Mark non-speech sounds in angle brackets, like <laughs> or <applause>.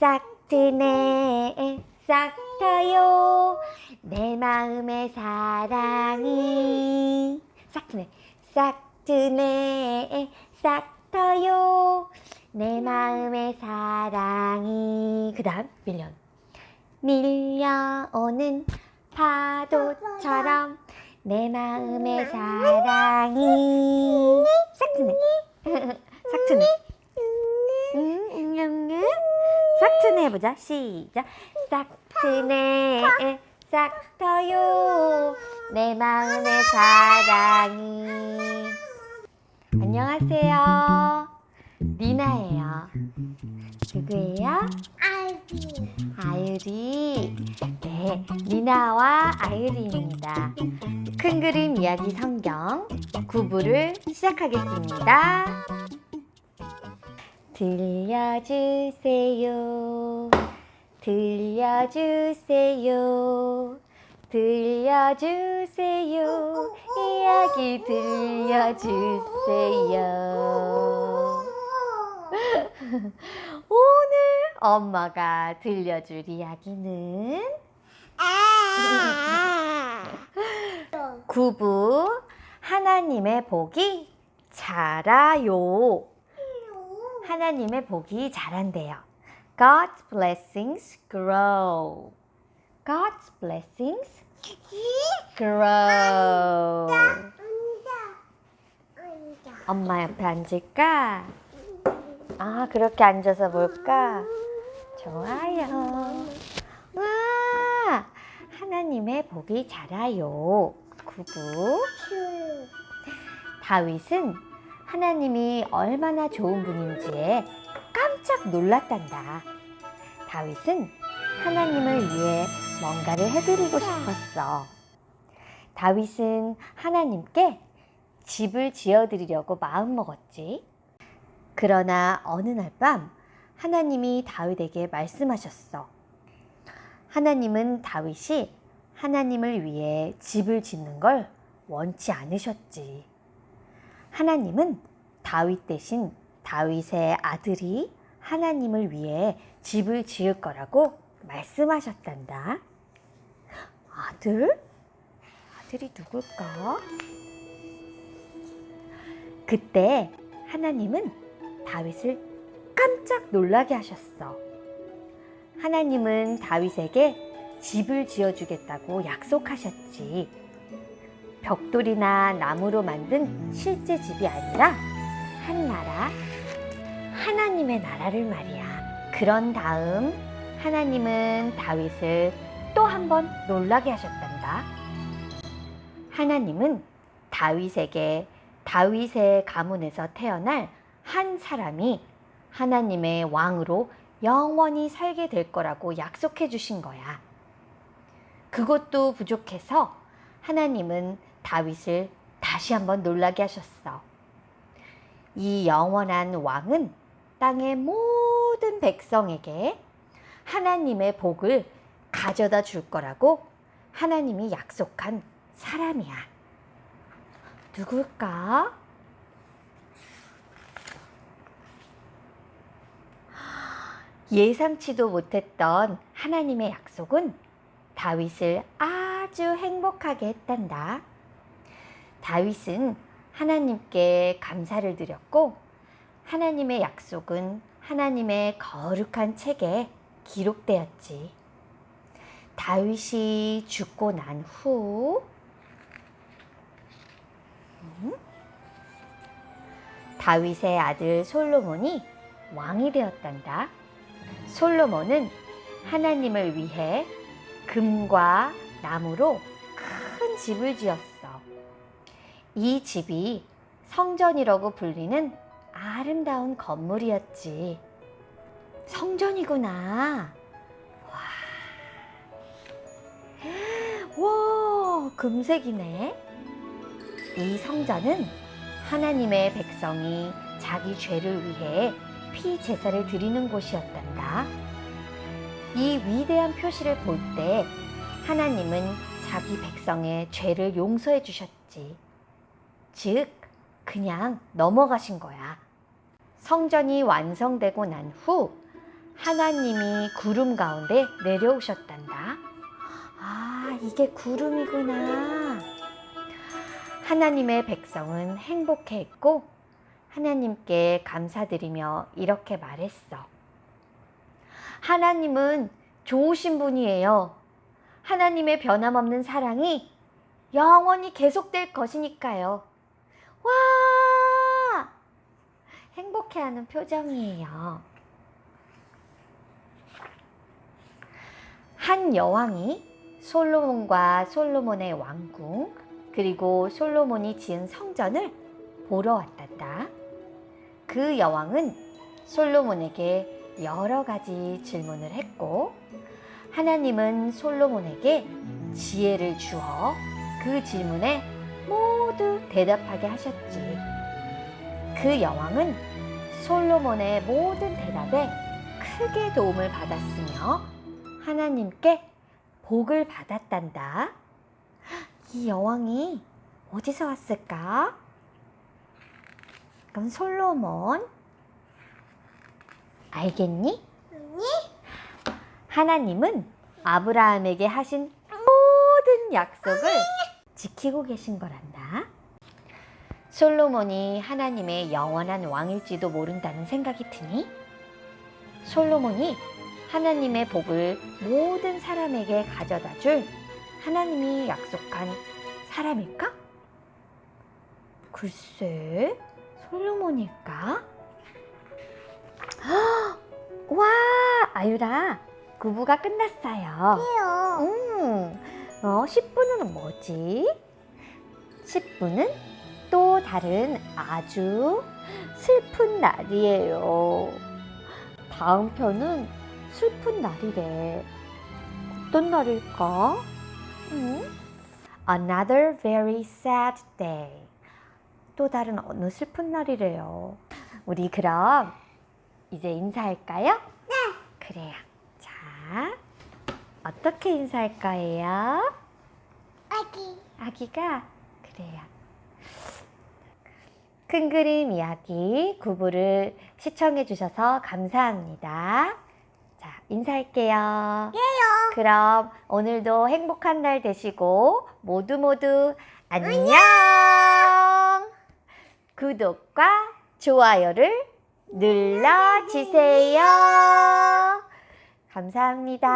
싹 트네 싹 터요. 내 마음의 사랑이 싹 트네 싹 트네 싹 터요. 내 마음의 사랑이. 그 다음 밀려 밀려오는 파도처럼 내 마음의 사랑이 싹 트네 싹 트네 음, 음, 음, 음. 싹트네 해보자. 시작. 싹트네 싹 터요. 내 마음의 사랑이. 안녕하세요. 니나예요. 누구예요? 아이비 아유리. 네 니나와 아유리입니다. 큰 그림 이야기 성경 9부를 시작하겠습니다 들려주세요. 들려주세요. 들려주세요. 이야기 들려주세요. <laughs> 오늘 엄마가 들려줄 이야기는? <laughs> 구부 하나님의 복이 자라요 하나님의 복이 자란대요. God's blessings grow. God's blessings grow. 엄마 옆에 앉을까? 아 그렇게 앉아서 볼까? 좋아요. 와 하나님의 복이 자라요. 구부 다윗은 하나님이 얼마나 좋은 분인지에 깜짝 놀랐단다. 다윗은 하나님을 위해 뭔가를 해드리고 싶었어. 다윗은 하나님께 집을 지어드리려고 마음먹었지. 그러나 어느 날 밤 하나님이 다윗에게 말씀하셨어. 하나님은 다윗이 하나님을 위해 집을 짓는 걸 원치 않으셨지. 하나님은 다윗 대신 다윗의 아들이 하나님을 위해 집을 지을 거라고 말씀하셨단다. 아들? 아들이 누굴까? 그때 하나님은 다윗을 깜짝 놀라게 하셨어. 하나님은 다윗에게 집을 지어주겠다고 약속하셨지. 벽돌이나 나무로 만든 실제 집이 아니라 한 나라, 하나님의 나라를 말이야. 그런 다음 하나님은 다윗을 또 한 번 놀라게 하셨단다. 하나님은 다윗에게 다윗의 가문에서 태어날 한 사람이 하나님의 왕으로 영원히 살게 될 거라고 약속해 주신 거야. 그것도 부족해서 하나님은 다윗을 다시 한번 놀라게 하셨어. 이 영원한 왕은 땅의 모든 백성에게 하나님의 복을 가져다 줄 거라고 하나님이 약속한 사람이야. 누굴까? 예상치도 못했던 하나님의 약속은 다윗을 아주 행복하게 했단다. 다윗은 하나님께 감사를 드렸고 하나님의 약속은 하나님의 거룩한 책에 기록되었지. 다윗이 죽고 난후 음? 다윗의 아들 솔로몬이 왕이 되었단다. 솔로몬은 하나님을 위해 금과 나무로 큰 집을 지었어. 이 집이 성전이라고 불리는 아름다운 건물이었지. 성전이구나. 와, 와, 금색이네. 이 성전은 하나님의 백성이 자기 죄를 위해 피 제사를 드리는 곳이었단다. 이 위대한 표시를 볼 때 하나님은 자기 백성의 죄를 용서해 주셨지. 즉, 그냥 넘어가신 거야. 성전이 완성되고 난 후 하나님이 구름 가운데 내려오셨단다. 아, 이게 구름이구나. 하나님의 백성은 행복해했고 하나님께 감사드리며 이렇게 말했어. 하나님은 좋으신 분이에요. 하나님의 변함없는 사랑이 영원히 계속될 것이니까요. 와! 행복해하는 표정이에요. 한 여왕이 솔로몬과 솔로몬의 왕궁 그리고 솔로몬이 지은 성전을 보러 왔단다. 그 여왕은 솔로몬에게 여러 가지 질문을 했고 하나님은 솔로몬에게 지혜를 주어 그 질문에 모두 대답하게 하셨지. 그 여왕은 솔로몬의 모든 대답에 크게 도움을 받았으며 하나님께 복을 받았단다. 이 여왕이 어디서 왔을까? 그럼 솔로몬 알겠니? 하나님은 아브라함에게 하신 모든 약속을 지키고 계신 거란다. 솔로몬이 하나님의 영원한 왕일지도 모른다는 생각이 드니? 솔로몬이 하나님의 복을 모든 사람에게 가져다 줄 하나님이 약속한 사람일까? 글쎄, 솔로몬일까? 헉! <gasps> 와, 아유라, 구부가 끝났어요. 음, 어, 10분은 뭐지? 10분은 또 다른 아주 슬픈 날이에요. 다음 편은 슬픈 날이래. 어떤 날일까? 음? Another very sad day. 또 다른 어느 슬픈 날이래요. 우리 그럼 이제 인사할까요? 네. 그래요. 자, 어떻게 인사할 거예요? 아기. 아기가 그래요. 큰 그림 이야기 구부를 시청해 주셔서 감사합니다. 자, 인사할게요. 해요. 그럼 오늘도 행복한 날 되시고 모두 모두 안녕. 구독과 좋아요를 눌러주세요. 감사합니다.